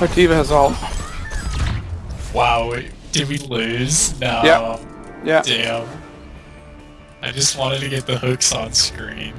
My diva has all. Wow, did we lose? No. Yeah. Yeah. Damn. I just wanted to get the hooks on screen.